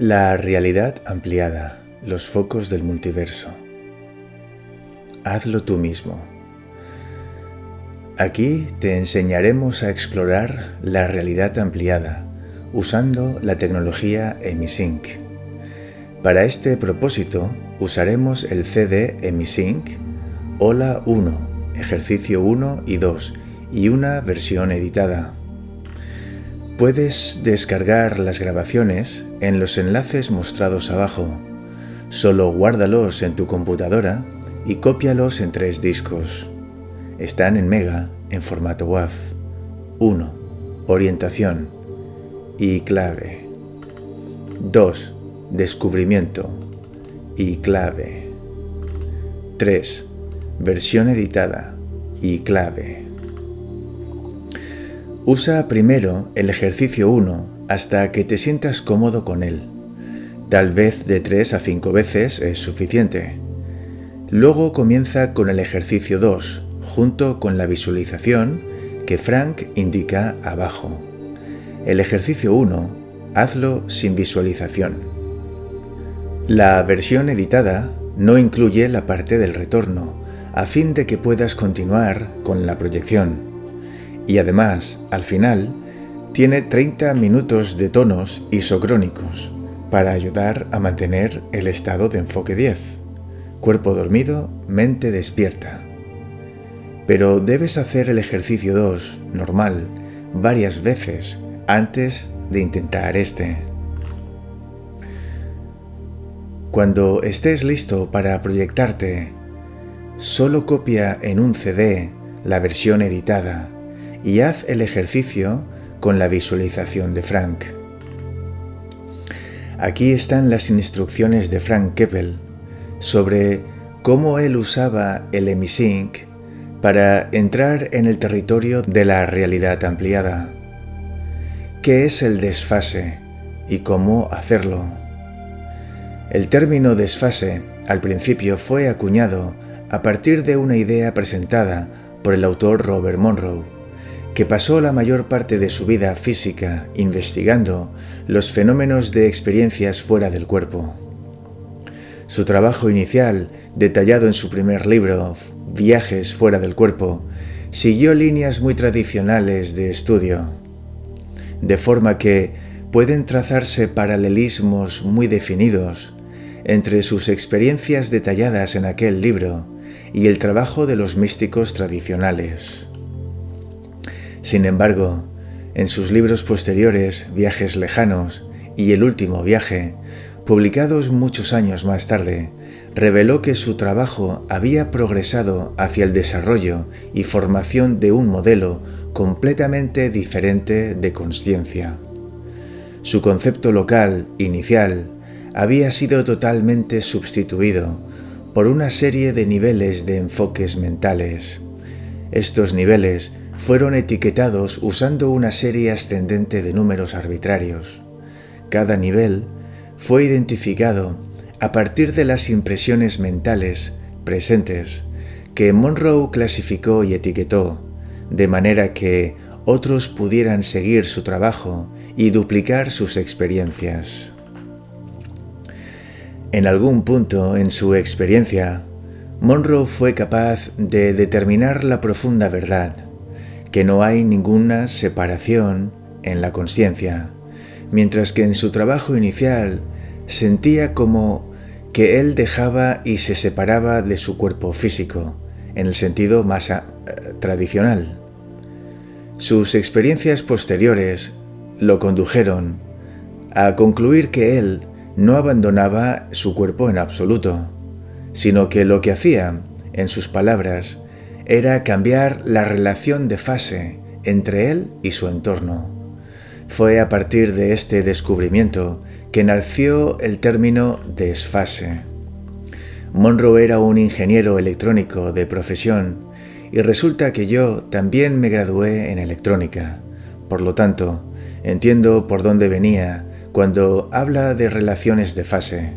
La realidad ampliada, los focos del multiverso. Hazlo tú mismo. Aquí te enseñaremos a explorar la realidad ampliada usando la tecnología Emisync. Para este propósito usaremos el CD Emisync Hola 1, ejercicio 1 y 2 y una versión editada. Puedes descargar las grabaciones en los enlaces mostrados abajo. Solo guárdalos en tu computadora y cópialos en tres discos. Están en Mega en formato WAV. 1. Orientación y clave. 2. Descubrimiento y clave. 3. Versión editada y clave. Usa primero el ejercicio 1 hasta que te sientas cómodo con él. Tal vez de 3 a 5 veces es suficiente. Luego comienza con el ejercicio 2, junto con la visualización que Frank indica abajo. El ejercicio 1, hazlo sin visualización. La versión editada no incluye la parte del retorno, a fin de que puedas continuar con la proyección y además, al final, tiene 30 minutos de tonos isocrónicos para ayudar a mantener el estado de enfoque 10. Cuerpo dormido, mente despierta. Pero debes hacer el ejercicio 2, normal, varias veces antes de intentar este. Cuando estés listo para proyectarte, solo copia en un CD la versión editada y haz el ejercicio con la visualización de Frank. Aquí están las instrucciones de Frank Keppel sobre cómo él usaba el Emisync para entrar en el territorio de la realidad ampliada. ¿Qué es el desfase y cómo hacerlo? El término desfase al principio fue acuñado a partir de una idea presentada por el autor Robert Monroe que pasó la mayor parte de su vida física investigando los fenómenos de experiencias fuera del cuerpo. Su trabajo inicial, detallado en su primer libro, Viajes fuera del cuerpo, siguió líneas muy tradicionales de estudio, de forma que pueden trazarse paralelismos muy definidos entre sus experiencias detalladas en aquel libro y el trabajo de los místicos tradicionales. Sin embargo, en sus libros posteriores, Viajes lejanos y El último viaje, publicados muchos años más tarde, reveló que su trabajo había progresado hacia el desarrollo y formación de un modelo completamente diferente de conciencia. Su concepto local, inicial, había sido totalmente sustituido por una serie de niveles de enfoques mentales. Estos niveles fueron etiquetados usando una serie ascendente de números arbitrarios. Cada nivel fue identificado a partir de las impresiones mentales presentes que Monroe clasificó y etiquetó, de manera que otros pudieran seguir su trabajo y duplicar sus experiencias. En algún punto en su experiencia, Monroe fue capaz de determinar la profunda verdad, que no hay ninguna separación en la conciencia, mientras que en su trabajo inicial sentía como que él dejaba y se separaba de su cuerpo físico, en el sentido más eh, tradicional. Sus experiencias posteriores lo condujeron a concluir que él no abandonaba su cuerpo en absoluto, sino que lo que hacía, en sus palabras, era cambiar la relación de fase entre él y su entorno. Fue a partir de este descubrimiento que nació el término desfase. Monroe era un ingeniero electrónico de profesión y resulta que yo también me gradué en electrónica. Por lo tanto, entiendo por dónde venía cuando habla de relaciones de fase.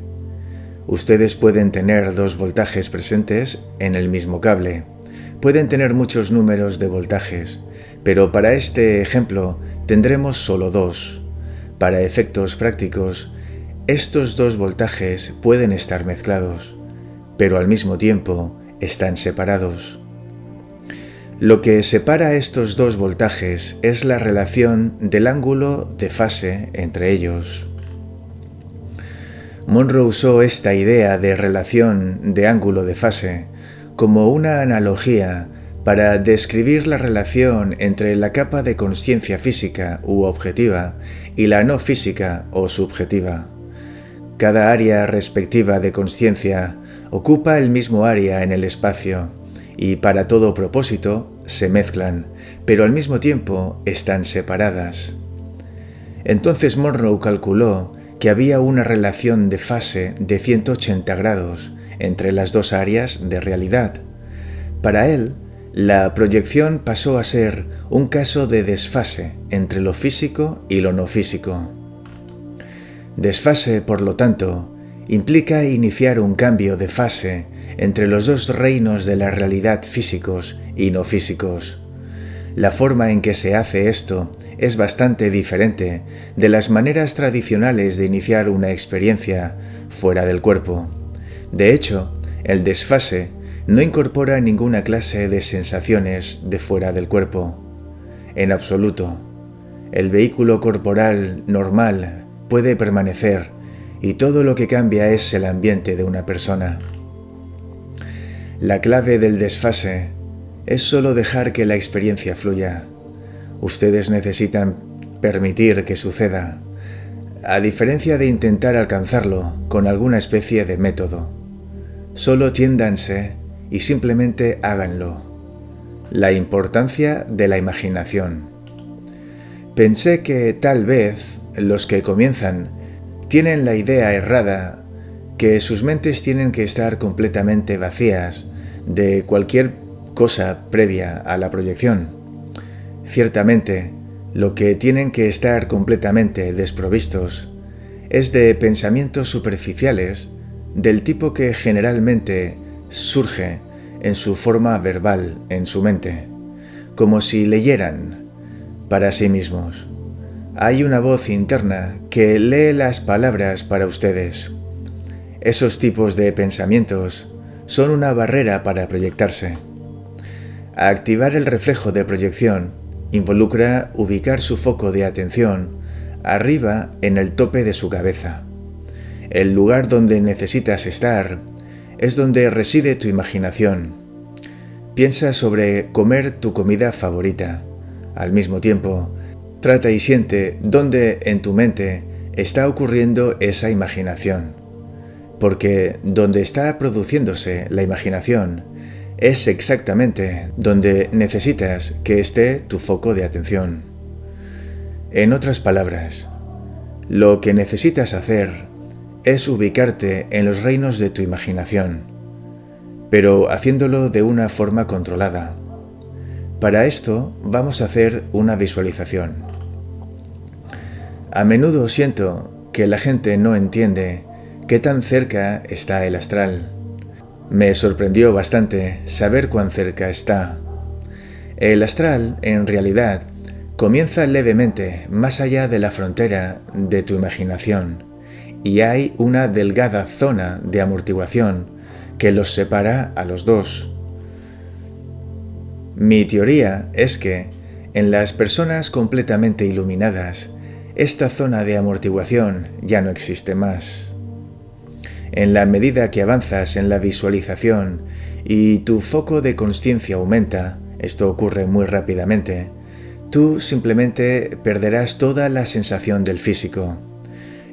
Ustedes pueden tener dos voltajes presentes en el mismo cable pueden tener muchos números de voltajes, pero para este ejemplo tendremos solo dos. Para efectos prácticos, estos dos voltajes pueden estar mezclados, pero al mismo tiempo están separados. Lo que separa estos dos voltajes es la relación del ángulo de fase entre ellos. Monroe usó esta idea de relación de ángulo de fase como una analogía para describir la relación entre la capa de conciencia física u objetiva y la no física o subjetiva. Cada área respectiva de conciencia ocupa el mismo área en el espacio y para todo propósito se mezclan, pero al mismo tiempo están separadas. Entonces Monroe calculó que había una relación de fase de 180 grados entre las dos áreas de realidad. Para él, la proyección pasó a ser un caso de desfase entre lo físico y lo no físico. Desfase, por lo tanto, implica iniciar un cambio de fase entre los dos reinos de la realidad físicos y no físicos. La forma en que se hace esto es bastante diferente de las maneras tradicionales de iniciar una experiencia fuera del cuerpo. De hecho, el desfase no incorpora ninguna clase de sensaciones de fuera del cuerpo. En absoluto. El vehículo corporal normal puede permanecer y todo lo que cambia es el ambiente de una persona. La clave del desfase es solo dejar que la experiencia fluya. Ustedes necesitan permitir que suceda, a diferencia de intentar alcanzarlo con alguna especie de método. Solo tiéndanse y simplemente háganlo. La importancia de la imaginación. Pensé que tal vez los que comienzan tienen la idea errada que sus mentes tienen que estar completamente vacías de cualquier cosa previa a la proyección. Ciertamente, lo que tienen que estar completamente desprovistos es de pensamientos superficiales del tipo que generalmente surge en su forma verbal en su mente, como si leyeran para sí mismos. Hay una voz interna que lee las palabras para ustedes. Esos tipos de pensamientos son una barrera para proyectarse. Activar el reflejo de proyección involucra ubicar su foco de atención arriba en el tope de su cabeza. El lugar donde necesitas estar es donde reside tu imaginación. Piensa sobre comer tu comida favorita. Al mismo tiempo, trata y siente dónde en tu mente está ocurriendo esa imaginación. Porque donde está produciéndose la imaginación es exactamente donde necesitas que esté tu foco de atención. En otras palabras, lo que necesitas hacer es ubicarte en los reinos de tu imaginación, pero haciéndolo de una forma controlada. Para esto vamos a hacer una visualización. A menudo siento que la gente no entiende qué tan cerca está el astral. Me sorprendió bastante saber cuán cerca está. El astral, en realidad, comienza levemente más allá de la frontera de tu imaginación y hay una delgada zona de amortiguación que los separa a los dos. Mi teoría es que en las personas completamente iluminadas, esta zona de amortiguación ya no existe más. En la medida que avanzas en la visualización y tu foco de conciencia aumenta, esto ocurre muy rápidamente, tú simplemente perderás toda la sensación del físico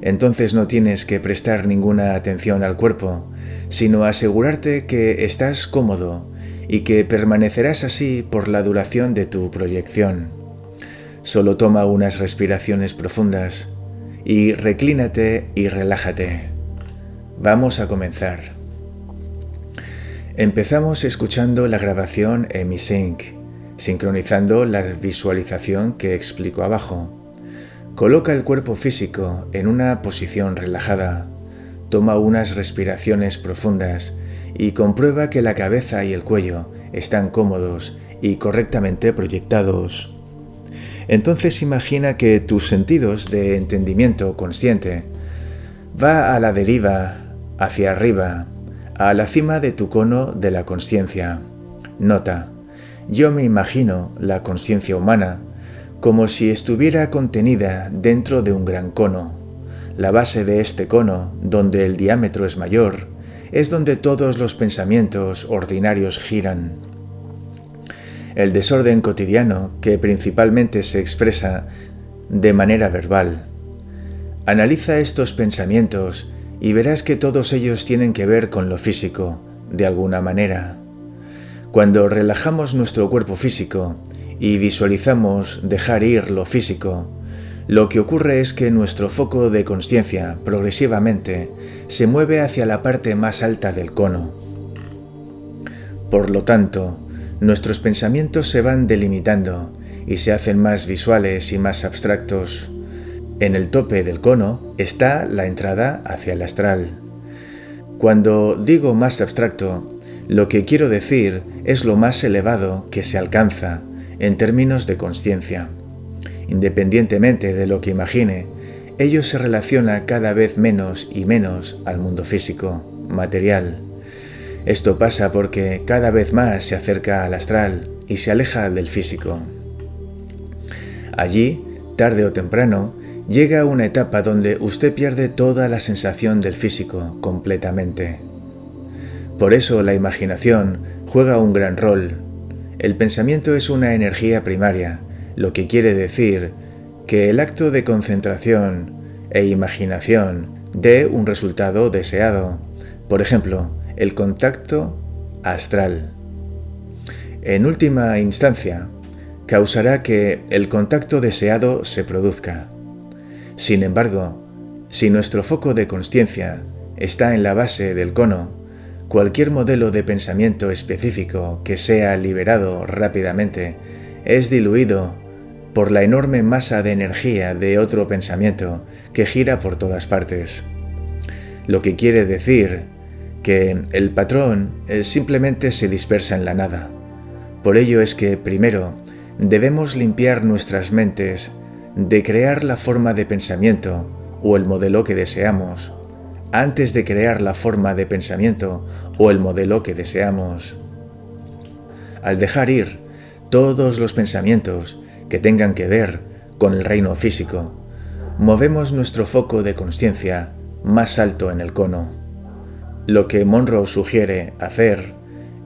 entonces no tienes que prestar ninguna atención al cuerpo, sino asegurarte que estás cómodo y que permanecerás así por la duración de tu proyección. Solo toma unas respiraciones profundas y reclínate y relájate. Vamos a comenzar. Empezamos escuchando la grabación EmiSync, sincronizando la visualización que explico abajo. Coloca el cuerpo físico en una posición relajada. Toma unas respiraciones profundas y comprueba que la cabeza y el cuello están cómodos y correctamente proyectados. Entonces imagina que tus sentidos de entendimiento consciente va a la deriva, hacia arriba, a la cima de tu cono de la conciencia. Nota, yo me imagino la conciencia humana como si estuviera contenida dentro de un gran cono. La base de este cono, donde el diámetro es mayor, es donde todos los pensamientos ordinarios giran. El desorden cotidiano, que principalmente se expresa de manera verbal. Analiza estos pensamientos y verás que todos ellos tienen que ver con lo físico, de alguna manera. Cuando relajamos nuestro cuerpo físico y visualizamos dejar ir lo físico, lo que ocurre es que nuestro foco de conciencia progresivamente se mueve hacia la parte más alta del cono. Por lo tanto, nuestros pensamientos se van delimitando y se hacen más visuales y más abstractos. En el tope del cono está la entrada hacia el astral. Cuando digo más abstracto, lo que quiero decir es lo más elevado que se alcanza en términos de conciencia. Independientemente de lo que imagine, ello se relaciona cada vez menos y menos al mundo físico, material. Esto pasa porque cada vez más se acerca al astral y se aleja del físico. Allí, tarde o temprano, llega una etapa donde usted pierde toda la sensación del físico completamente. Por eso la imaginación juega un gran rol. El pensamiento es una energía primaria, lo que quiere decir que el acto de concentración e imaginación dé un resultado deseado. Por ejemplo, el contacto astral. En última instancia, causará que el contacto deseado se produzca. Sin embargo, si nuestro foco de conciencia está en la base del cono, cualquier modelo de pensamiento específico que sea liberado rápidamente es diluido por la enorme masa de energía de otro pensamiento que gira por todas partes. Lo que quiere decir que el patrón eh, simplemente se dispersa en la nada. Por ello es que, primero, debemos limpiar nuestras mentes de crear la forma de pensamiento o el modelo que deseamos, antes de crear la forma de pensamiento o el modelo que deseamos. Al dejar ir todos los pensamientos que tengan que ver con el reino físico, movemos nuestro foco de conciencia más alto en el cono. Lo que Monroe sugiere hacer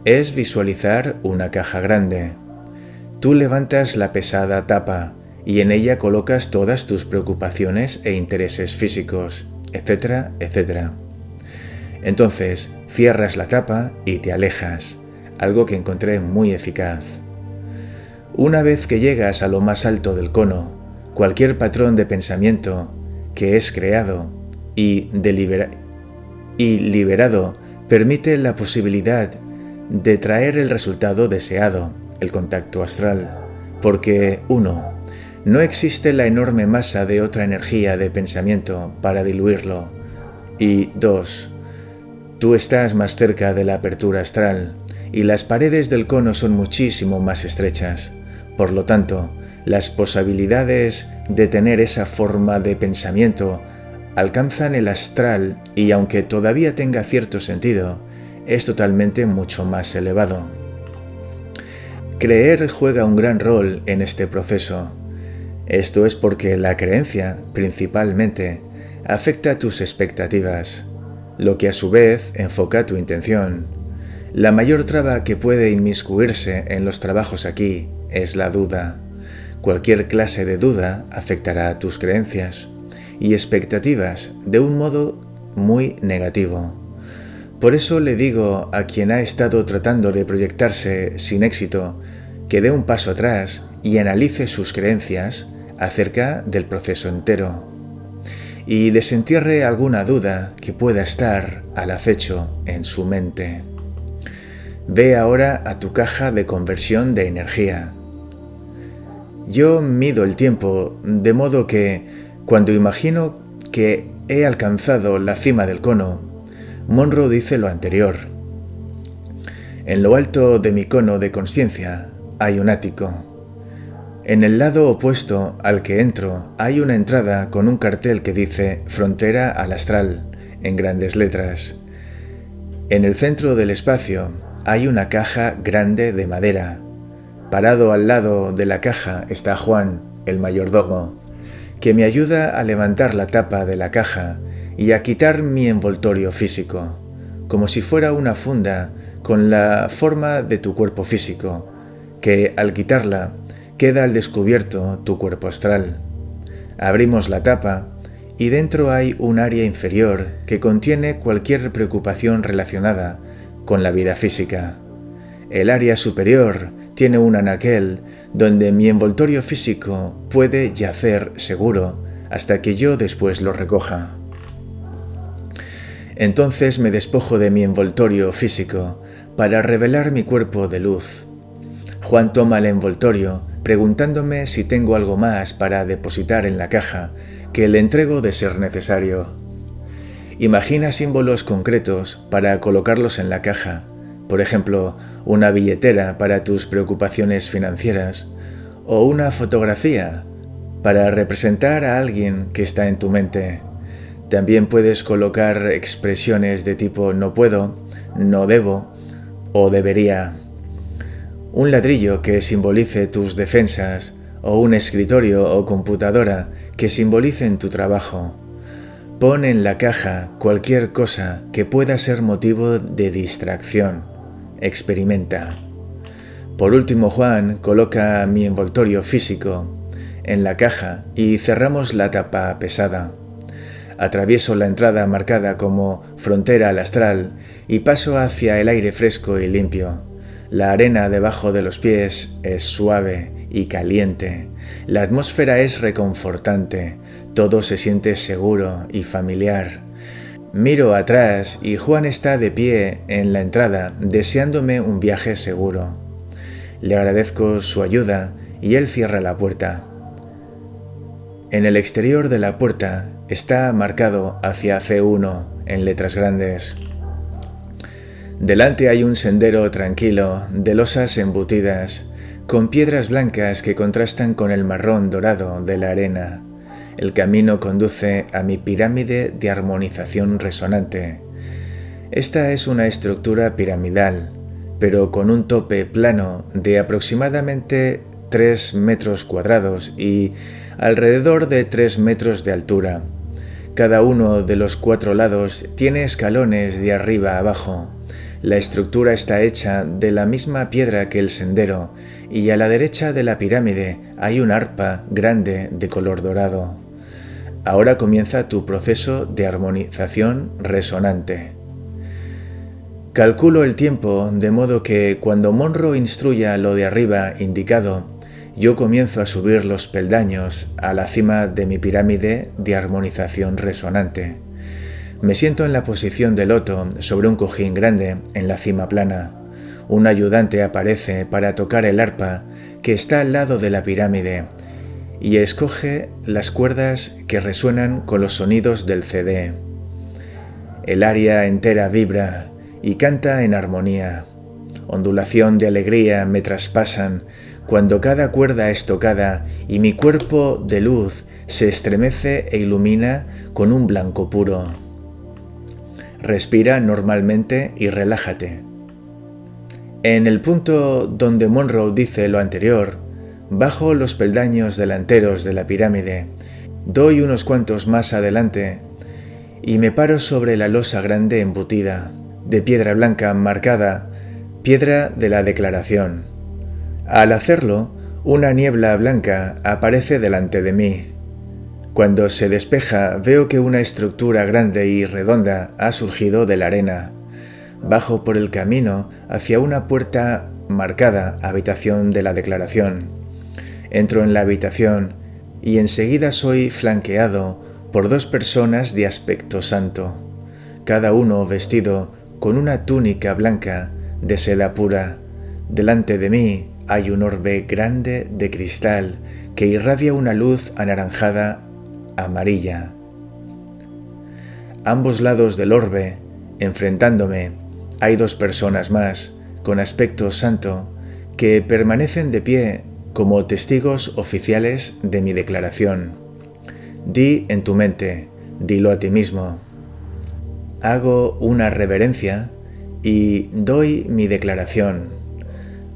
es visualizar una caja grande. Tú levantas la pesada tapa y en ella colocas todas tus preocupaciones e intereses físicos, etcétera, etcétera. Entonces cierras la tapa y te alejas, algo que encontré muy eficaz. Una vez que llegas a lo más alto del cono, cualquier patrón de pensamiento que es creado y, y liberado permite la posibilidad de traer el resultado deseado, el contacto astral, porque uno, no existe la enorme masa de otra energía de pensamiento para diluirlo, y dos, tú estás más cerca de la apertura astral y las paredes del cono son muchísimo más estrechas. Por lo tanto, las posibilidades de tener esa forma de pensamiento alcanzan el astral y aunque todavía tenga cierto sentido, es totalmente mucho más elevado. Creer juega un gran rol en este proceso. Esto es porque la creencia, principalmente, afecta tus expectativas, lo que a su vez enfoca tu intención. La mayor traba que puede inmiscuirse en los trabajos aquí es la duda. Cualquier clase de duda afectará a tus creencias y expectativas de un modo muy negativo. Por eso le digo a quien ha estado tratando de proyectarse sin éxito que dé un paso atrás y analice sus creencias acerca del proceso entero y desentierre alguna duda que pueda estar al acecho en su mente. Ve ahora a tu caja de conversión de energía yo mido el tiempo de modo que, cuando imagino que he alcanzado la cima del cono, Monroe dice lo anterior. En lo alto de mi cono de conciencia hay un ático. En el lado opuesto al que entro hay una entrada con un cartel que dice Frontera al Astral en grandes letras. En el centro del espacio hay una caja grande de madera. Parado al lado de la caja está Juan, el mayordomo, que me ayuda a levantar la tapa de la caja y a quitar mi envoltorio físico, como si fuera una funda con la forma de tu cuerpo físico, que al quitarla queda al descubierto tu cuerpo astral. Abrimos la tapa y dentro hay un área inferior que contiene cualquier preocupación relacionada con la vida física. El área superior tiene un anaquel donde mi envoltorio físico puede yacer seguro hasta que yo después lo recoja. Entonces me despojo de mi envoltorio físico para revelar mi cuerpo de luz. Juan toma el envoltorio preguntándome si tengo algo más para depositar en la caja, que le entrego de ser necesario. Imagina símbolos concretos para colocarlos en la caja, por ejemplo, una billetera para tus preocupaciones financieras o una fotografía para representar a alguien que está en tu mente. También puedes colocar expresiones de tipo no puedo, no debo o debería un ladrillo que simbolice tus defensas, o un escritorio o computadora que simbolicen tu trabajo. Pon en la caja cualquier cosa que pueda ser motivo de distracción. Experimenta. Por último, Juan coloca mi envoltorio físico en la caja y cerramos la tapa pesada. Atravieso la entrada marcada como frontera al astral y paso hacia el aire fresco y limpio. La arena debajo de los pies es suave y caliente. La atmósfera es reconfortante. Todo se siente seguro y familiar. Miro atrás y Juan está de pie en la entrada deseándome un viaje seguro. Le agradezco su ayuda y él cierra la puerta. En el exterior de la puerta está marcado hacia C1 en letras grandes. Delante hay un sendero tranquilo, de losas embutidas, con piedras blancas que contrastan con el marrón dorado de la arena. El camino conduce a mi pirámide de armonización resonante. Esta es una estructura piramidal, pero con un tope plano de aproximadamente 3 metros cuadrados y alrededor de 3 metros de altura. Cada uno de los cuatro lados tiene escalones de arriba a abajo. La estructura está hecha de la misma piedra que el sendero y a la derecha de la pirámide hay un arpa grande de color dorado. Ahora comienza tu proceso de armonización resonante. Calculo el tiempo de modo que cuando Monroe instruya lo de arriba indicado, yo comienzo a subir los peldaños a la cima de mi pirámide de armonización resonante. Me siento en la posición de loto sobre un cojín grande en la cima plana. Un ayudante aparece para tocar el arpa que está al lado de la pirámide y escoge las cuerdas que resuenan con los sonidos del CD. El área entera vibra y canta en armonía. Ondulación de alegría me traspasan cuando cada cuerda es tocada y mi cuerpo de luz se estremece e ilumina con un blanco puro. Respira normalmente y relájate. En el punto donde Monroe dice lo anterior, bajo los peldaños delanteros de la pirámide, doy unos cuantos más adelante y me paro sobre la losa grande embutida, de piedra blanca marcada, piedra de la declaración. Al hacerlo, una niebla blanca aparece delante de mí. Cuando se despeja veo que una estructura grande y redonda ha surgido de la arena. Bajo por el camino hacia una puerta marcada habitación de la declaración. Entro en la habitación y enseguida soy flanqueado por dos personas de aspecto santo, cada uno vestido con una túnica blanca de seda pura. Delante de mí hay un orbe grande de cristal que irradia una luz anaranjada amarilla. Ambos lados del orbe, enfrentándome, hay dos personas más, con aspecto santo, que permanecen de pie como testigos oficiales de mi declaración. Di en tu mente, dilo a ti mismo. Hago una reverencia y doy mi declaración.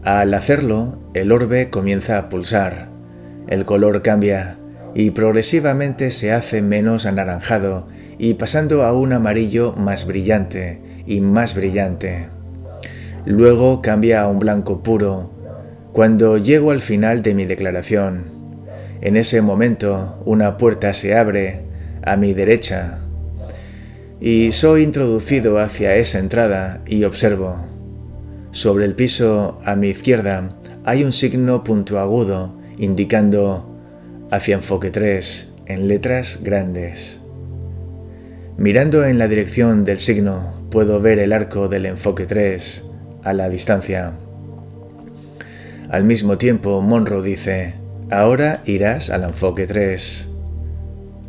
Al hacerlo, el orbe comienza a pulsar, el color cambia y progresivamente se hace menos anaranjado y pasando a un amarillo más brillante y más brillante. Luego cambia a un blanco puro cuando llego al final de mi declaración. En ese momento una puerta se abre a mi derecha y soy introducido hacia esa entrada y observo. Sobre el piso a mi izquierda hay un signo puntiagudo indicando hacia enfoque 3 en letras grandes. Mirando en la dirección del signo puedo ver el arco del enfoque 3 a la distancia. Al mismo tiempo Monroe dice, ahora irás al enfoque 3.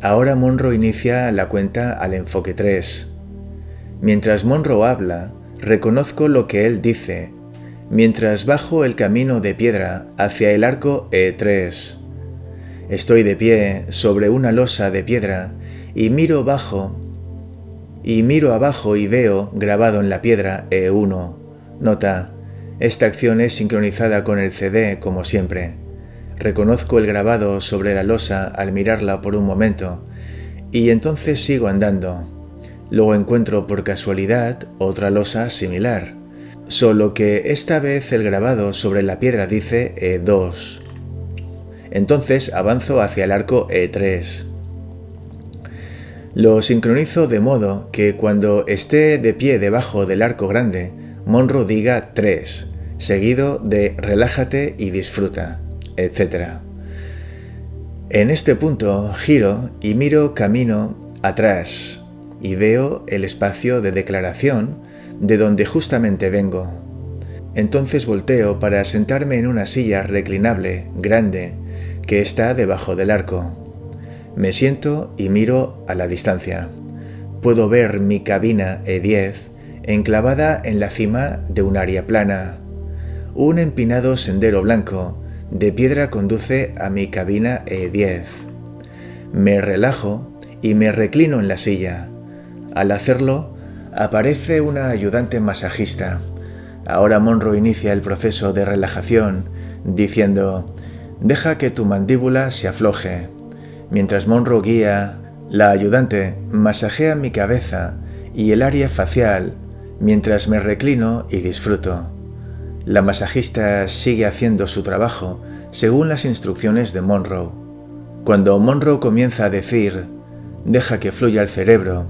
Ahora Monroe inicia la cuenta al enfoque 3. Mientras Monroe habla, reconozco lo que él dice, mientras bajo el camino de piedra hacia el arco E3. Estoy de pie sobre una losa de piedra y miro bajo y miro abajo y veo grabado en la piedra E1. Nota, esta acción es sincronizada con el CD como siempre. Reconozco el grabado sobre la losa al mirarla por un momento y entonces sigo andando. Luego encuentro por casualidad otra losa similar, solo que esta vez el grabado sobre la piedra dice E2. Entonces avanzo hacia el arco E3. Lo sincronizo de modo que cuando esté de pie debajo del arco grande, Monroe diga 3, seguido de relájate y disfruta etc. En este punto giro y miro camino atrás y veo el espacio de declaración de donde justamente vengo. Entonces volteo para sentarme en una silla reclinable grande que está debajo del arco. Me siento y miro a la distancia. Puedo ver mi cabina E10 enclavada en la cima de un área plana. Un empinado sendero blanco de piedra conduce a mi cabina E10. Me relajo y me reclino en la silla. Al hacerlo, aparece una ayudante masajista. Ahora Monroe inicia el proceso de relajación, diciendo, deja que tu mandíbula se afloje. Mientras Monroe guía, la ayudante masajea mi cabeza y el área facial mientras me reclino y disfruto. La masajista sigue haciendo su trabajo según las instrucciones de Monroe. Cuando Monroe comienza a decir, deja que fluya el cerebro,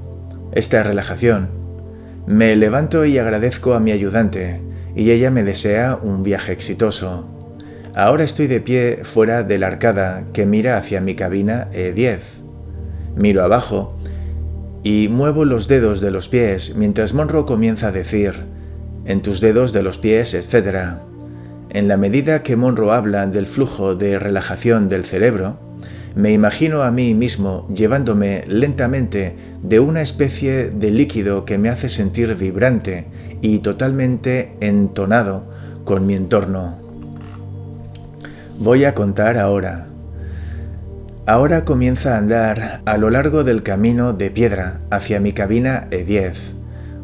esta relajación, me levanto y agradezco a mi ayudante, y ella me desea un viaje exitoso. Ahora estoy de pie fuera de la arcada que mira hacia mi cabina E10. Miro abajo y muevo los dedos de los pies mientras Monroe comienza a decir, en tus dedos de los pies, etc. En la medida que Monroe habla del flujo de relajación del cerebro, me imagino a mí mismo llevándome lentamente de una especie de líquido que me hace sentir vibrante y totalmente entonado con mi entorno. Voy a contar ahora. Ahora comienza a andar a lo largo del camino de piedra hacia mi cabina E10.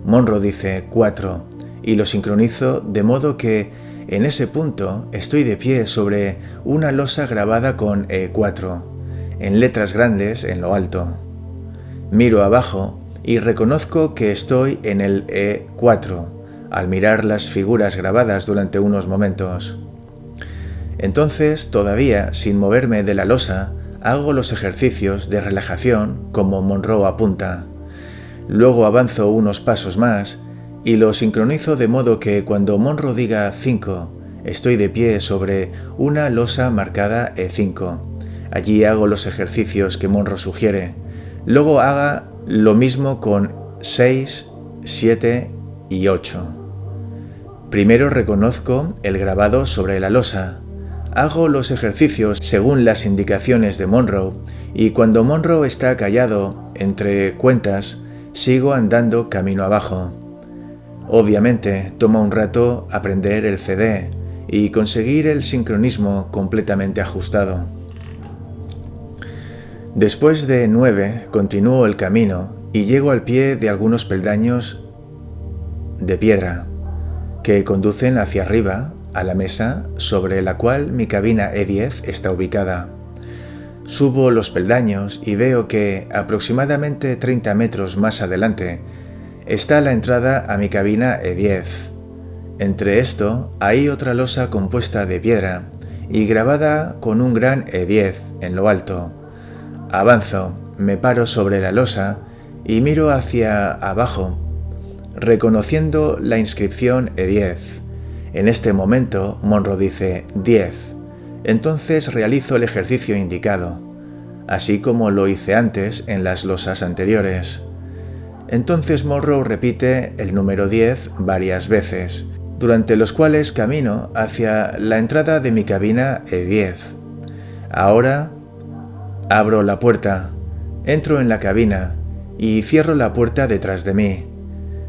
Monroe dice 4 y lo sincronizo de modo que en ese punto estoy de pie sobre una losa grabada con E4, en letras grandes en lo alto. Miro abajo y reconozco que estoy en el E4 al mirar las figuras grabadas durante unos momentos. Entonces, todavía sin moverme de la losa, hago los ejercicios de relajación como Monroe apunta. Luego avanzo unos pasos más y lo sincronizo de modo que cuando Monroe diga 5, estoy de pie sobre una losa marcada E5. Allí hago los ejercicios que Monroe sugiere. Luego haga lo mismo con 6, 7 y 8. Primero reconozco el grabado sobre la losa. Hago los ejercicios según las indicaciones de Monroe y cuando Monroe está callado entre cuentas, sigo andando camino abajo. Obviamente toma un rato aprender el CD y conseguir el sincronismo completamente ajustado. Después de nueve, continúo el camino y llego al pie de algunos peldaños de piedra que conducen hacia arriba a la mesa sobre la cual mi cabina E10 está ubicada. Subo los peldaños y veo que aproximadamente 30 metros más adelante está la entrada a mi cabina E10. Entre esto hay otra losa compuesta de piedra y grabada con un gran E10 en lo alto. Avanzo, me paro sobre la losa y miro hacia abajo, reconociendo la inscripción E10. En este momento, Monro dice 10. Entonces realizo el ejercicio indicado, así como lo hice antes en las losas anteriores. Entonces Monroe repite el número 10 varias veces, durante los cuales camino hacia la entrada de mi cabina E10. Ahora abro la puerta, entro en la cabina y cierro la puerta detrás de mí.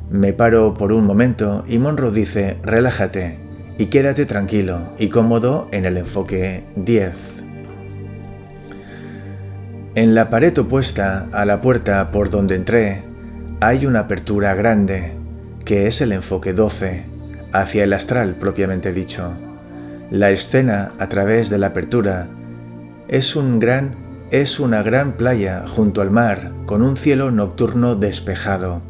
Me paro por un momento y Monroe dice, relájate y quédate tranquilo y cómodo en el enfoque 10. En la pared opuesta a la puerta por donde entré, hay una apertura grande, que es el enfoque 12, hacia el astral propiamente dicho. La escena a través de la apertura es un gran es una gran playa junto al mar con un cielo nocturno despejado.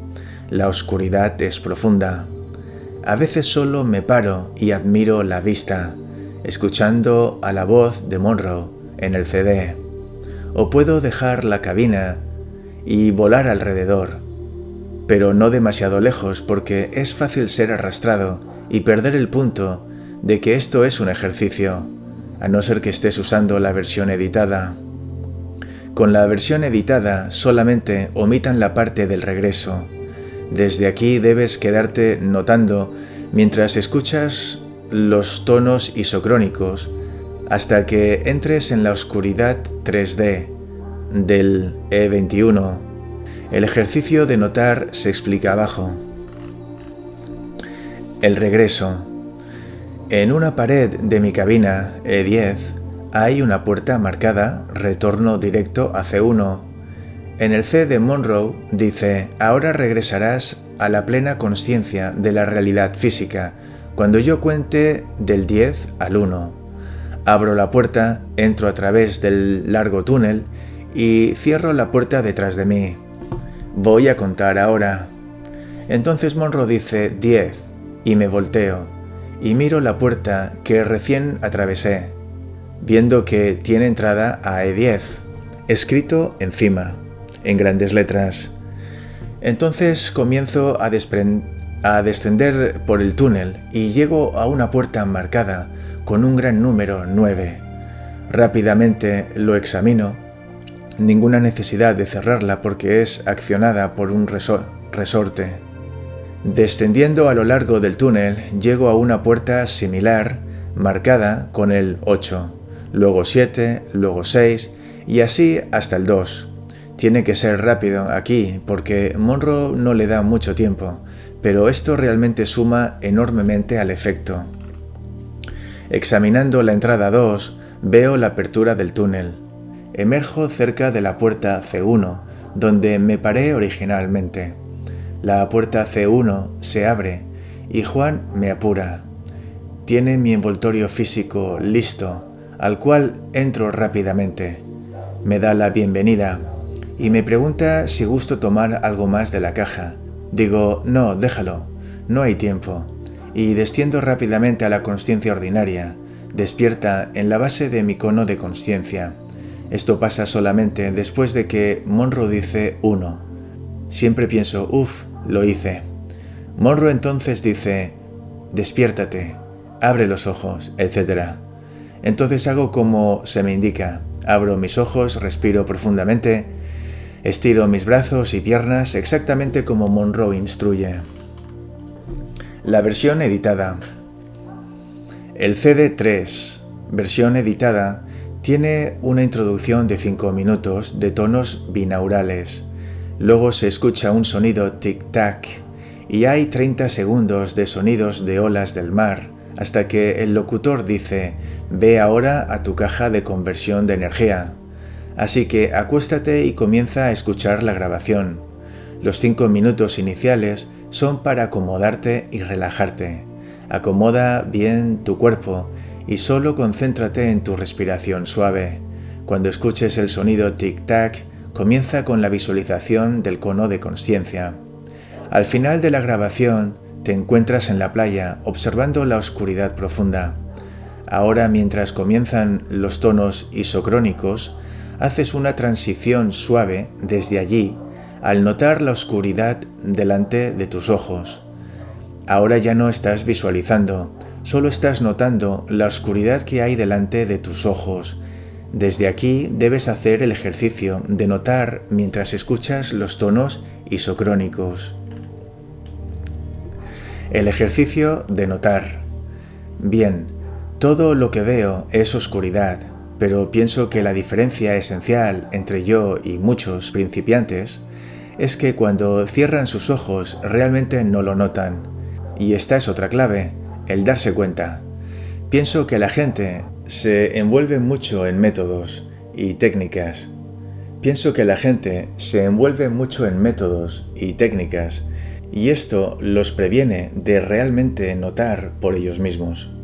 La oscuridad es profunda. A veces solo me paro y admiro la vista, escuchando a la voz de Monroe en el CD. O puedo dejar la cabina y volar alrededor, pero no demasiado lejos porque es fácil ser arrastrado y perder el punto de que esto es un ejercicio, a no ser que estés usando la versión editada. Con la versión editada solamente omitan la parte del regreso. Desde aquí debes quedarte notando mientras escuchas los tonos isocrónicos hasta que entres en la oscuridad 3D del E21. El ejercicio de notar se explica abajo. El regreso. En una pared de mi cabina E10 hay una puerta marcada Retorno directo a C1. En el C de Monroe dice, ahora regresarás a la plena conciencia de la realidad física cuando yo cuente del 10 al 1. Abro la puerta, entro a través del largo túnel y cierro la puerta detrás de mí. Voy a contar ahora. Entonces Monroe dice 10 y me volteo y miro la puerta que recién atravesé viendo que tiene entrada a E10, escrito encima, en grandes letras. Entonces comienzo a, descender por el túnel y llego a una puerta marcada con un gran número 9. Rápidamente lo examino. Ninguna necesidad de cerrarla porque es accionada por un resorte. Descendiendo a lo largo del túnel, llego a una puerta similar marcada con el 8 luego 7, luego 6 y así hasta el 2. Tiene que ser rápido aquí porque Monroe no le da mucho tiempo, pero esto realmente suma enormemente al efecto. Examinando la entrada 2, veo la apertura del túnel. Emerjo cerca de la puerta C1, donde me paré originalmente. La puerta C1 se abre y Juan me apura. Tiene mi envoltorio físico listo al cual entro rápidamente. Me da la bienvenida y me pregunta si gusto tomar algo más de la caja. Digo, no, déjalo, no hay tiempo. Y desciendo rápidamente a la conciencia ordinaria, despierta en la base de mi cono de conciencia. Esto pasa solamente después de que Monroe dice uno. Siempre pienso, uff, lo hice. Monroe entonces dice, despiértate, abre los ojos, etc. Entonces hago como se me indica. Abro mis ojos, respiro profundamente, estiro mis brazos y piernas exactamente como Monroe instruye. La versión editada. El CD3, versión editada, tiene una introducción de 5 minutos de tonos binaurales. Luego se escucha un sonido tic-tac y hay 30 segundos de sonidos de olas del mar hasta que el locutor dice, ve ahora a tu caja de conversión de energía. Así que acuéstate y comienza a escuchar la grabación. Los cinco minutos iniciales son para acomodarte y relajarte. Acomoda bien tu cuerpo y solo concéntrate en tu respiración suave. Cuando escuches el sonido tic-tac, comienza con la visualización del cono de conciencia. Al final de la grabación, te encuentras en la playa observando la oscuridad profunda. Ahora mientras comienzan los tonos isocrónicos, haces una transición suave desde allí al notar la oscuridad delante de tus ojos. Ahora ya no estás visualizando, solo estás notando la oscuridad que hay delante de tus ojos. Desde aquí debes hacer el ejercicio de notar mientras escuchas los tonos isocrónicos. El ejercicio de notar. Bien, todo lo que veo es oscuridad, pero pienso que la diferencia esencial entre yo y muchos principiantes es que cuando cierran sus ojos realmente no lo notan. Y esta es otra clave, el darse cuenta. Pienso que la gente se envuelve mucho en métodos y técnicas. Pienso que la gente se envuelve mucho en métodos y técnicas y esto los previene de realmente notar por ellos mismos.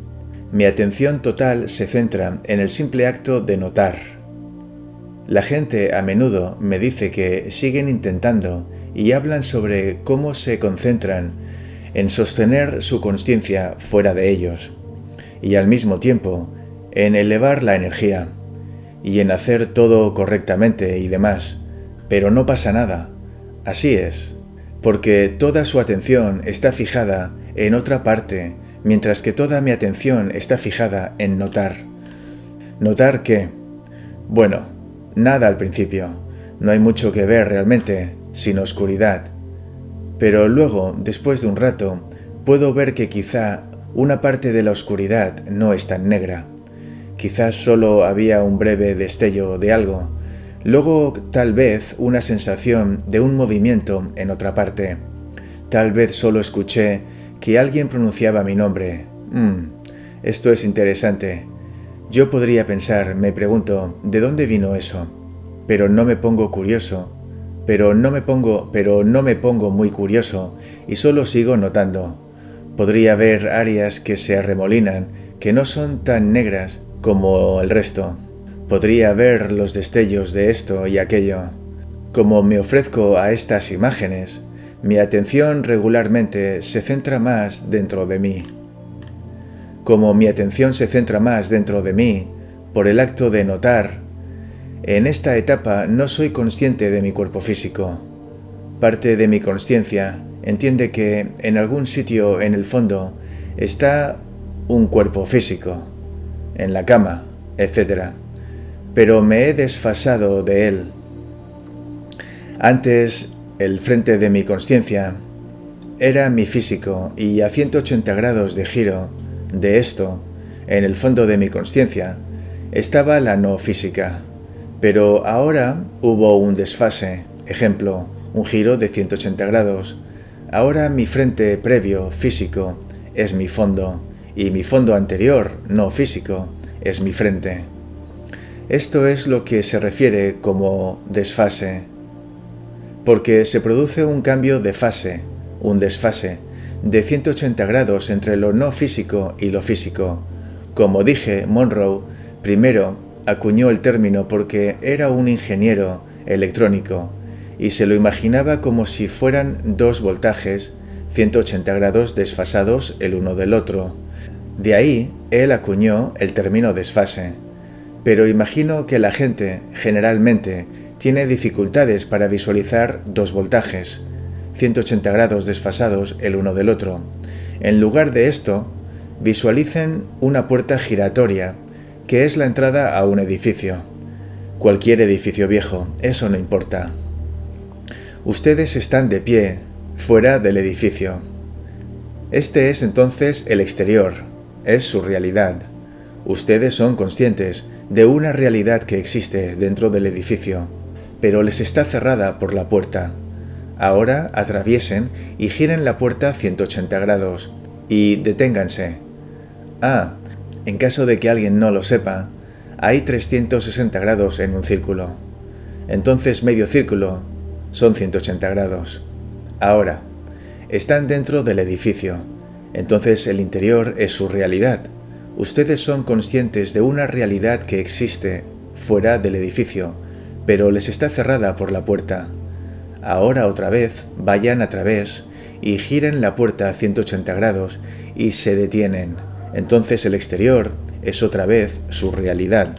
Mi atención total se centra en el simple acto de notar. La gente a menudo me dice que siguen intentando y hablan sobre cómo se concentran en sostener su conciencia fuera de ellos y al mismo tiempo en elevar la energía y en hacer todo correctamente y demás, pero no pasa nada. Así es, porque toda su atención está fijada en otra parte, mientras que toda mi atención está fijada en notar. Notar que, bueno, nada al principio, no hay mucho que ver realmente, sin oscuridad. Pero luego, después de un rato, puedo ver que quizá una parte de la oscuridad no es tan negra. Quizás solo había un breve destello de algo, Luego tal vez una sensación de un movimiento en otra parte. Tal vez solo escuché que alguien pronunciaba mi nombre. Mm, esto es interesante. Yo podría pensar, me pregunto, ¿de dónde vino eso? Pero no me pongo curioso. Pero no me pongo, pero no me pongo muy curioso y solo sigo notando. Podría haber áreas que se arremolinan, que no son tan negras como el resto. Podría ver los destellos de esto y aquello. Como me ofrezco a estas imágenes, mi atención regularmente se centra más dentro de mí. Como mi atención se centra más dentro de mí, por el acto de notar, en esta etapa no soy consciente de mi cuerpo físico. Parte de mi conciencia entiende que en algún sitio en el fondo está un cuerpo físico, en la cama, etc pero me he desfasado de él. Antes, el frente de mi conciencia era mi físico y a 180 grados de giro de esto, en el fondo de mi conciencia, estaba la no física. Pero ahora hubo un desfase, ejemplo, un giro de 180 grados. Ahora mi frente previo físico es mi fondo y mi fondo anterior no físico es mi frente. Esto es lo que se refiere como desfase, porque se produce un cambio de fase, un desfase, de 180 grados entre lo no físico y lo físico. Como dije, Monroe primero acuñó el término porque era un ingeniero electrónico y se lo imaginaba como si fueran dos voltajes 180 grados desfasados el uno del otro. De ahí él acuñó el término desfase. Pero imagino que la gente, generalmente, tiene dificultades para visualizar dos voltajes, 180 grados desfasados el uno del otro. En lugar de esto, visualicen una puerta giratoria, que es la entrada a un edificio. Cualquier edificio viejo, eso no importa. Ustedes están de pie, fuera del edificio. Este es entonces el exterior, es su realidad. Ustedes son conscientes de una realidad que existe dentro del edificio, pero les está cerrada por la puerta. Ahora atraviesen y giren la puerta 180 grados y deténganse. Ah, en caso de que alguien no lo sepa, hay 360 grados en un círculo. Entonces medio círculo son 180 grados. Ahora, están dentro del edificio, entonces el interior es su realidad. Ustedes son conscientes de una realidad que existe fuera del edificio, pero les está cerrada por la puerta. Ahora otra vez vayan a través y giren la puerta a 180 grados y se detienen. Entonces el exterior es otra vez su realidad.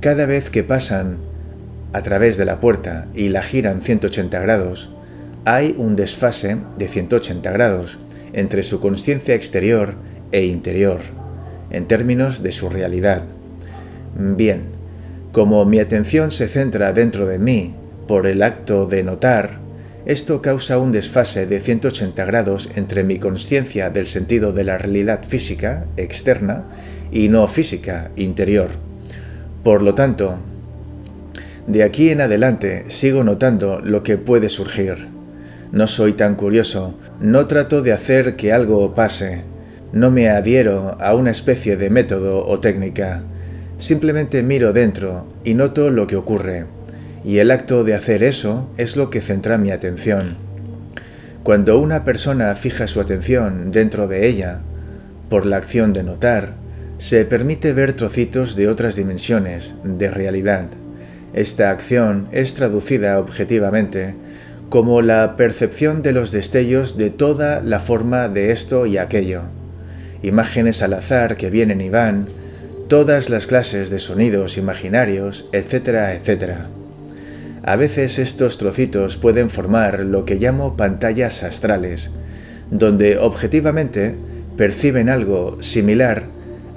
Cada vez que pasan a través de la puerta y la giran 180 grados, hay un desfase de 180 grados entre su conciencia exterior e interior, en términos de su realidad. Bien, como mi atención se centra dentro de mí por el acto de notar, esto causa un desfase de 180 grados entre mi conciencia del sentido de la realidad física, externa, y no física, interior. Por lo tanto, de aquí en adelante sigo notando lo que puede surgir. No soy tan curioso, no trato de hacer que algo pase, no me adhiero a una especie de método o técnica. Simplemente miro dentro y noto lo que ocurre, y el acto de hacer eso es lo que centra mi atención. Cuando una persona fija su atención dentro de ella, por la acción de notar, se permite ver trocitos de otras dimensiones, de realidad. Esta acción es traducida objetivamente como la percepción de los destellos de toda la forma de esto y aquello. Imágenes al azar que vienen y van, todas las clases de sonidos imaginarios, etcétera, etcétera. A veces estos trocitos pueden formar lo que llamo pantallas astrales, donde objetivamente perciben algo similar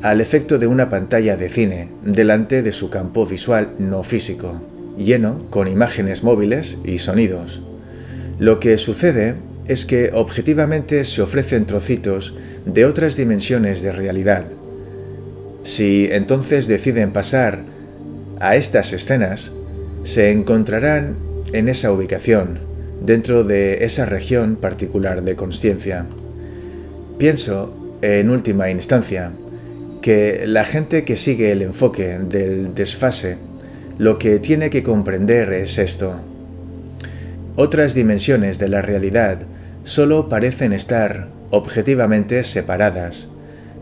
al efecto de una pantalla de cine delante de su campo visual no físico, lleno con imágenes móviles y sonidos. Lo que sucede es que objetivamente se ofrecen trocitos de otras dimensiones de realidad, si entonces deciden pasar a estas escenas, se encontrarán en esa ubicación, dentro de esa región particular de conciencia. Pienso, en última instancia, que la gente que sigue el enfoque del desfase lo que tiene que comprender es esto. Otras dimensiones de la realidad solo parecen estar objetivamente separadas,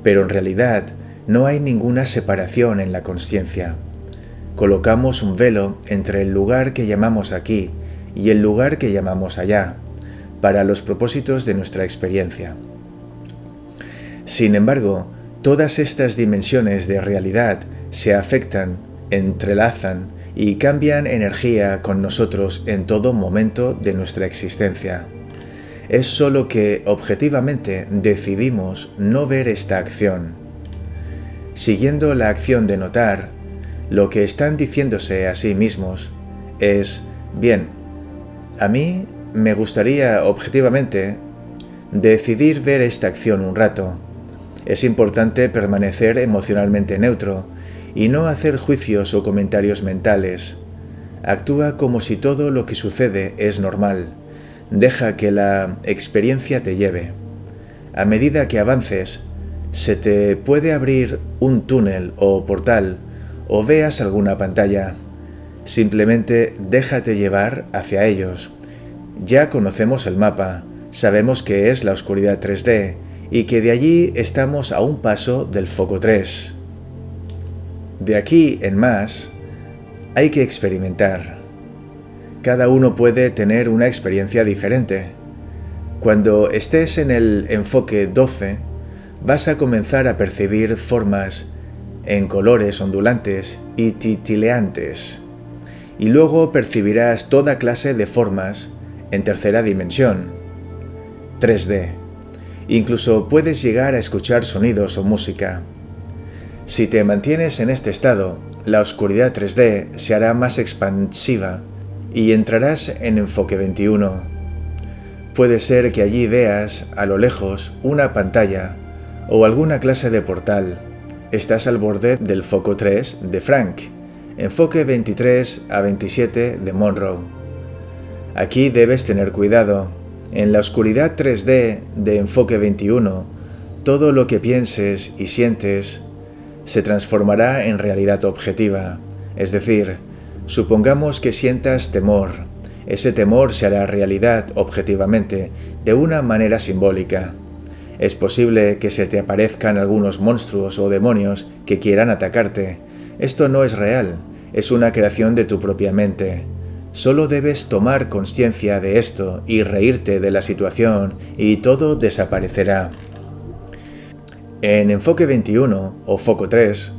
pero en realidad no hay ninguna separación en la conciencia. Colocamos un velo entre el lugar que llamamos aquí y el lugar que llamamos allá, para los propósitos de nuestra experiencia. Sin embargo, todas estas dimensiones de realidad se afectan, entrelazan y cambian energía con nosotros en todo momento de nuestra existencia. Es solo que objetivamente decidimos no ver esta acción siguiendo la acción de notar, lo que están diciéndose a sí mismos es, bien, a mí me gustaría objetivamente decidir ver esta acción un rato. Es importante permanecer emocionalmente neutro y no hacer juicios o comentarios mentales. Actúa como si todo lo que sucede es normal. Deja que la experiencia te lleve. A medida que avances, se te puede abrir un túnel o portal o veas alguna pantalla. Simplemente déjate llevar hacia ellos. Ya conocemos el mapa, sabemos que es la oscuridad 3D y que de allí estamos a un paso del foco 3. De aquí en más, hay que experimentar. Cada uno puede tener una experiencia diferente. Cuando estés en el enfoque 12, vas a comenzar a percibir formas en colores ondulantes y titileantes, y luego percibirás toda clase de formas en tercera dimensión, 3D. Incluso puedes llegar a escuchar sonidos o música. Si te mantienes en este estado, la oscuridad 3D se hará más expansiva y entrarás en enfoque 21. Puede ser que allí veas, a lo lejos, una pantalla o alguna clase de portal. Estás al borde del foco 3 de Frank, enfoque 23 a 27 de Monroe. Aquí debes tener cuidado. En la oscuridad 3D de enfoque 21, todo lo que pienses y sientes se transformará en realidad objetiva, es decir, supongamos que sientas temor, ese temor se hará realidad objetivamente, de una manera simbólica. Es posible que se te aparezcan algunos monstruos o demonios que quieran atacarte. Esto no es real, es una creación de tu propia mente. Solo debes tomar conciencia de esto y reírte de la situación y todo desaparecerá. En Enfoque 21 o Foco 3,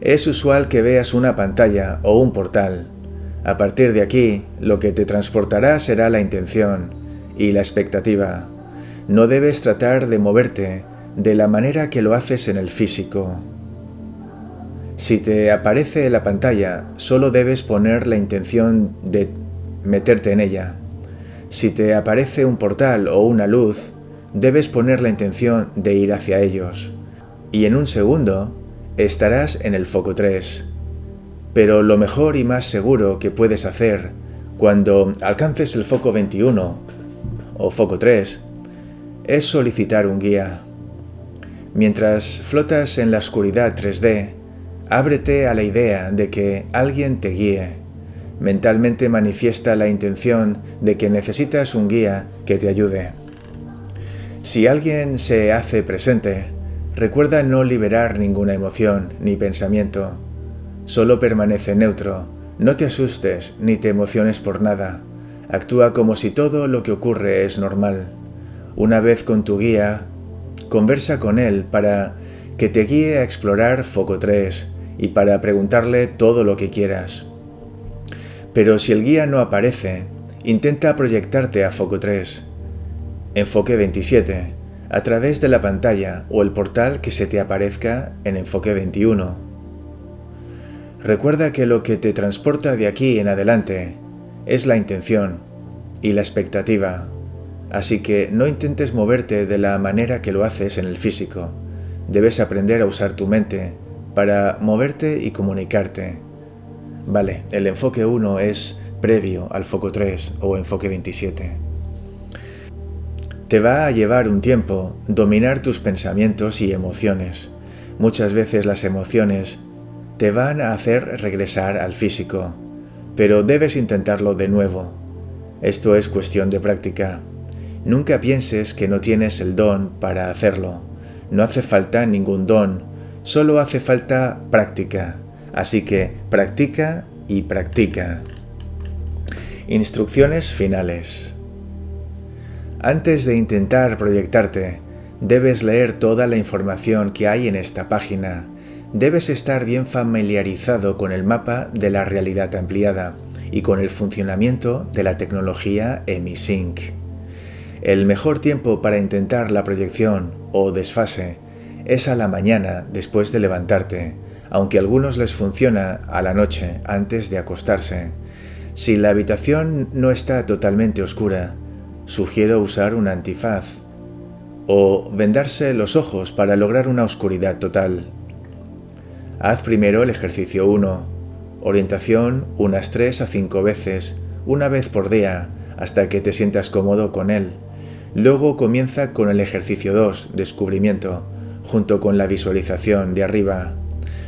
es usual que veas una pantalla o un portal. A partir de aquí, lo que te transportará será la intención y la expectativa. No debes tratar de moverte de la manera que lo haces en el físico. Si te aparece la pantalla, solo debes poner la intención de meterte en ella. Si te aparece un portal o una luz, debes poner la intención de ir hacia ellos. Y en un segundo, estarás en el foco 3. Pero lo mejor y más seguro que puedes hacer cuando alcances el foco 21 o foco 3 es solicitar un guía. Mientras flotas en la oscuridad 3D, ábrete a la idea de que alguien te guíe. Mentalmente manifiesta la intención de que necesitas un guía que te ayude. Si alguien se hace presente, recuerda no liberar ninguna emoción ni pensamiento Solo permanece neutro, no te asustes ni te emociones por nada. Actúa como si todo lo que ocurre es normal. Una vez con tu guía, conversa con él para que te guíe a explorar Foco 3 y para preguntarle todo lo que quieras. Pero si el guía no aparece, intenta proyectarte a Foco 3. Enfoque 27, a través de la pantalla o el portal que se te aparezca en Enfoque 21. Recuerda que lo que te transporta de aquí en adelante es la intención y la expectativa, así que no intentes moverte de la manera que lo haces en el físico. Debes aprender a usar tu mente para moverte y comunicarte. Vale, el enfoque 1 es previo al foco 3 o enfoque 27. Te va a llevar un tiempo dominar tus pensamientos y emociones. Muchas veces las emociones te van a hacer regresar al físico, pero debes intentarlo de nuevo. Esto es cuestión de práctica. Nunca pienses que no tienes el don para hacerlo. No hace falta ningún don, solo hace falta práctica. Así que practica y practica. Instrucciones finales. Antes de intentar proyectarte, debes leer toda la información que hay en esta página debes estar bien familiarizado con el mapa de la realidad ampliada y con el funcionamiento de la tecnología EmiSync. El mejor tiempo para intentar la proyección o desfase es a la mañana después de levantarte, aunque a algunos les funciona a la noche antes de acostarse. Si la habitación no está totalmente oscura, sugiero usar un antifaz o vendarse los ojos para lograr una oscuridad total. Haz primero el ejercicio 1, orientación unas 3 a 5 veces, una vez por día, hasta que te sientas cómodo con él. Luego comienza con el ejercicio 2, descubrimiento, junto con la visualización de arriba.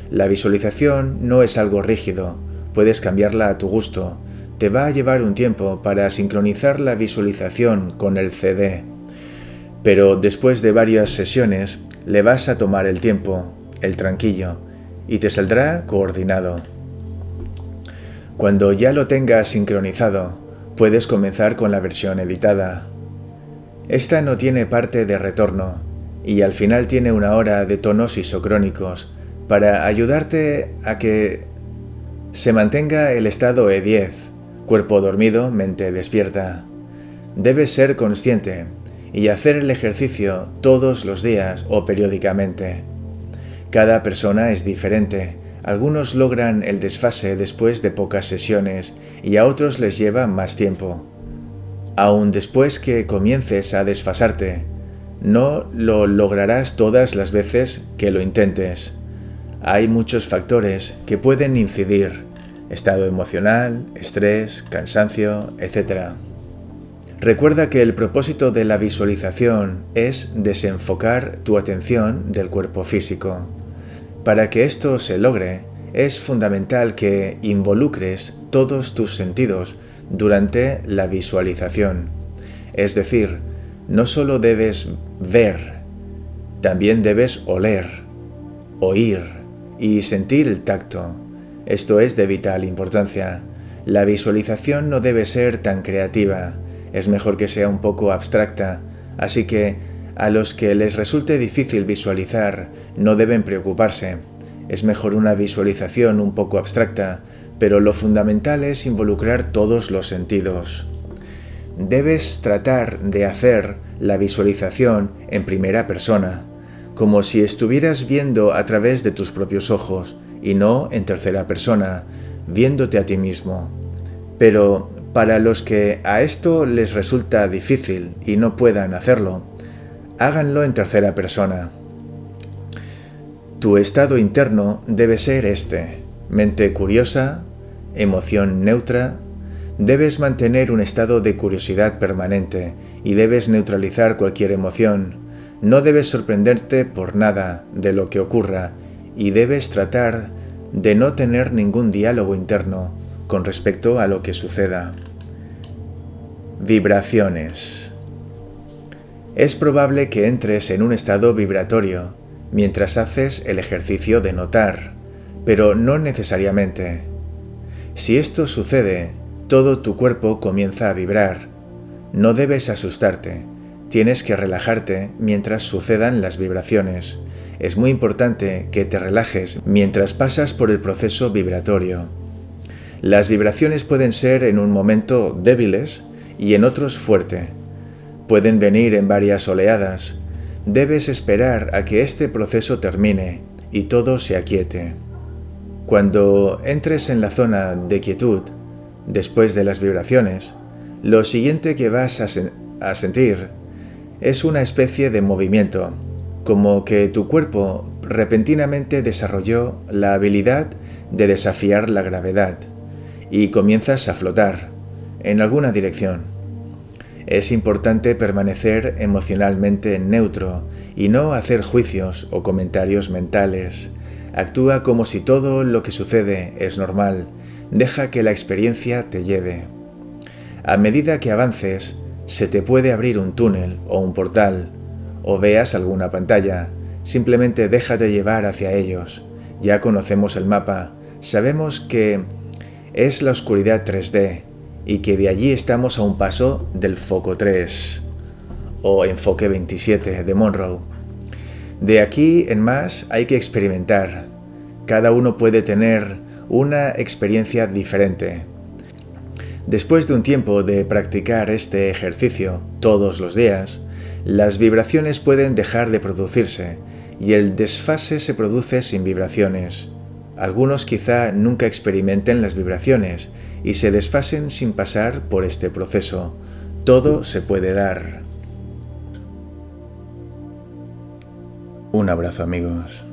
La visualización no es algo rígido, puedes cambiarla a tu gusto. Te va a llevar un tiempo para sincronizar la visualización con el CD. Pero después de varias sesiones, le vas a tomar el tiempo, el tranquillo, y te saldrá coordinado. Cuando ya lo tengas sincronizado, puedes comenzar con la versión editada. Esta no tiene parte de retorno y al final tiene una hora de tonos isocrónicos para ayudarte a que se mantenga el estado E10, cuerpo dormido, mente despierta. Debes ser consciente y hacer el ejercicio todos los días o periódicamente. Cada persona es diferente. Algunos logran el desfase después de pocas sesiones y a otros les lleva más tiempo. Aun después que comiences a desfasarte, no lo lograrás todas las veces que lo intentes. Hay muchos factores que pueden incidir, estado emocional, estrés, cansancio, etc. Recuerda que el propósito de la visualización es desenfocar tu atención del cuerpo físico. Para que esto se logre, es fundamental que involucres todos tus sentidos durante la visualización. Es decir, no solo debes ver, también debes oler, oír y sentir el tacto. Esto es de vital importancia. La visualización no debe ser tan creativa, es mejor que sea un poco abstracta, así que a los que les resulte difícil visualizar no deben preocuparse. Es mejor una visualización un poco abstracta, pero lo fundamental es involucrar todos los sentidos. Debes tratar de hacer la visualización en primera persona, como si estuvieras viendo a través de tus propios ojos y no en tercera persona, viéndote a ti mismo. Pero para los que a esto les resulta difícil y no puedan hacerlo, háganlo en tercera persona. Tu estado interno debe ser este, mente curiosa, emoción neutra, debes mantener un estado de curiosidad permanente y debes neutralizar cualquier emoción. No debes sorprenderte por nada de lo que ocurra y debes tratar de no tener ningún diálogo interno, con respecto a lo que suceda. Vibraciones. Es probable que entres en un estado vibratorio mientras haces el ejercicio de notar, pero no necesariamente. Si esto sucede, todo tu cuerpo comienza a vibrar. No debes asustarte, tienes que relajarte mientras sucedan las vibraciones. Es muy importante que te relajes mientras pasas por el proceso vibratorio. Las vibraciones pueden ser en un momento débiles y en otros fuerte. Pueden venir en varias oleadas. Debes esperar a que este proceso termine y todo se aquiete. Cuando entres en la zona de quietud, después de las vibraciones, lo siguiente que vas a, sentir es una especie de movimiento, como que tu cuerpo repentinamente desarrolló la habilidad de desafiar la gravedad y comienzas a flotar en alguna dirección. Es importante permanecer emocionalmente neutro y no hacer juicios o comentarios mentales. Actúa como si todo lo que sucede es normal. Deja que la experiencia te lleve. A medida que avances, se te puede abrir un túnel o un portal, o veas alguna pantalla. Simplemente déjate llevar hacia ellos. Ya conocemos el mapa. Sabemos que es la oscuridad 3D y que de allí estamos a un paso del foco 3 o enfoque 27 de Monroe. De aquí en más hay que experimentar. Cada uno puede tener una experiencia diferente. Después de un tiempo de practicar este ejercicio todos los días, las vibraciones pueden dejar de producirse y el desfase se produce sin vibraciones. Algunos quizá nunca experimenten las vibraciones y se desfasen sin pasar por este proceso. Todo se puede dar. Un abrazo amigos.